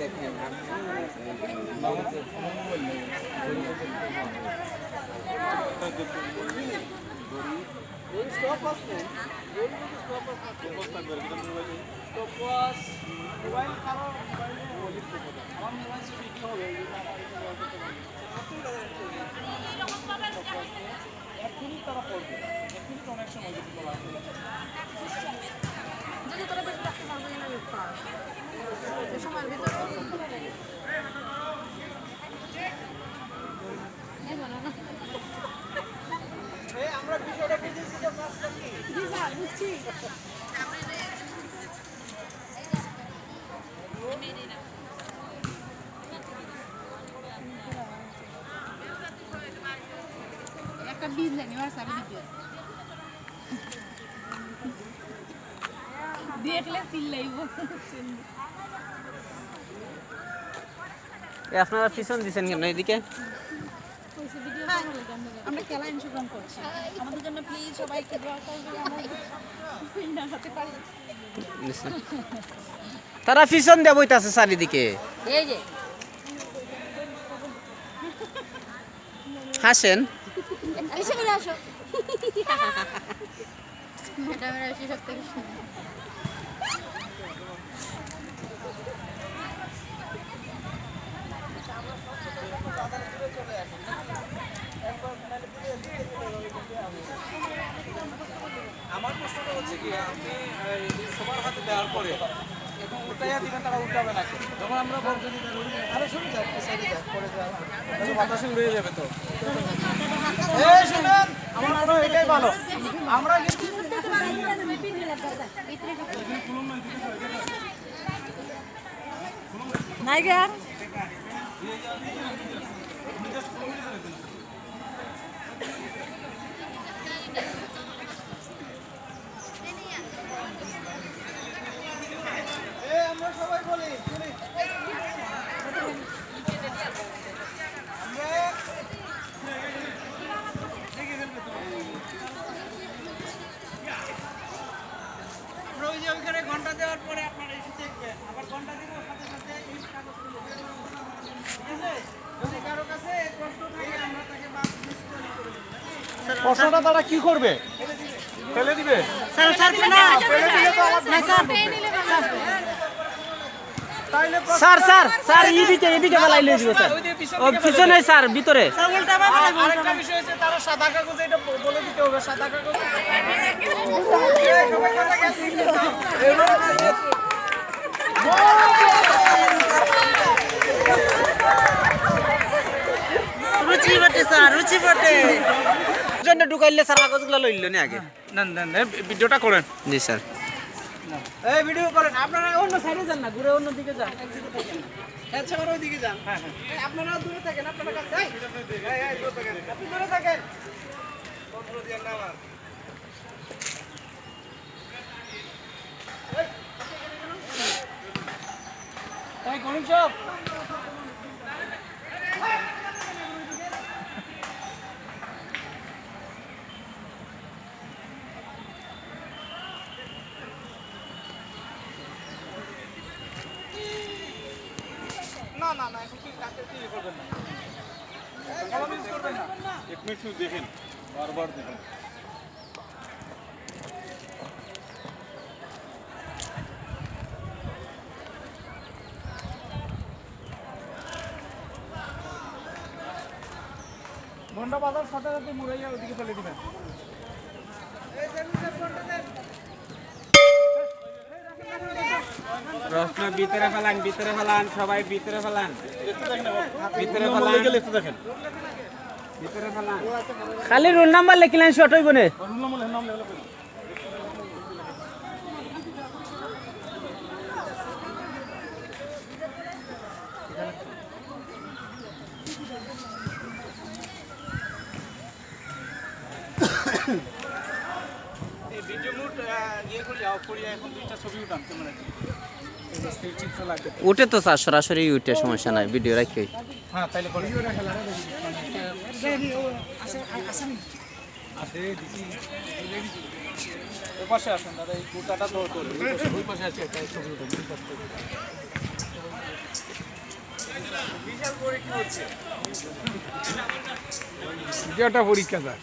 দেখেন এখনই তারা পড়বে এখনই তো অনেক সময় যদি বলা একটা বীজ লেনি হোয়াটসঅ্যাপে ভিডিও দেখলে চিল্লাইব। আপনারা পিছন দিছেন কেন এদিকে? আমরা খেলা অংশগ্রহণ করছি। আমাদের জন্য প্লিজ সবাইকে দোয়া করবে। তারা পিছন দিয়ে বইতাছে চারিদিকে। এই যে। হাসেন? এসে আসো। ম্যাডামের এসে সব থেকে প্রশ্নটা হচ্ছে কি, আপনি সবার হাতে দেওয়ার পরে এখন উল্টাইয়া দিবেন তারা উল্টাবে না যখন আমরা বলছি আরে শুনে যাবে তো। আমার ঘণ্টা দেওয়ার পরে এসে আবার ঘণ্টা সাথে সাথে এই কাগজগুলো যদি কারও কাছে থাকে আমরা তাকে? প্রশ্নটা তারা কি করবে ফেলে দিবে স্যার স্যার না না স্যার। স্যার স্যার স্যার এদিকে এদিকে বেলাই লয়ে দিব স্যার। ও পিছনে স্যার ভিতরে। আরেকটা বিষয় হচ্ছে তারা সাদা কাগজে এটা বলে দিতে হবে সাদা কাগজ এই, সবাই কথা গেছে। এবার রুচি বটে স্যার রুচি বটে। জন্য ঢুকাইলে স্যার কাগজগুলো লইল নি আগে? না না না, ভিডিওটা করেন। জি স্যার। এই ভিডিও করেন আপনারা অন্য সাইডে যান না ঘুরে অন্য দিকে যান। আচ্ছা আর যান। হ্যাঁ হ্যাঁ। আপনারা দূরে থাকেন আপনারা কাছে এই, এই, এই, দূরে থাকেন। আপনি দূরে থাকেন। পত্র দিয়ে না আমার এই গণিত সব। না না না এখন কাকে কি করবেন না। কলম use করবেন না। এক মিনিট শুধু দেখেন বারবার দেখেন। ঘণ্টা বাজার সাথে সাথে মুড়াইয়া ওদিকে ফেলে দিবেন। ভিতরে ফেলান ভিতরে ফেলান সবাই ভিতরে ফেলান। ভিতরে ফেলান। দেখেন। ভিতরে ফেলান। খালি রোল নাম্বার লিখলেন শর্ট হইব না। এই ভিডিও মুড ইয়ে করে যাও এখন দুইটা ছবি উঠান ক্যামেরা উঠে তো স্যার সরাসরি উঠে সমস্যা নাই ভিডিও রাখি। যেটা পরীক্ষা স্যার।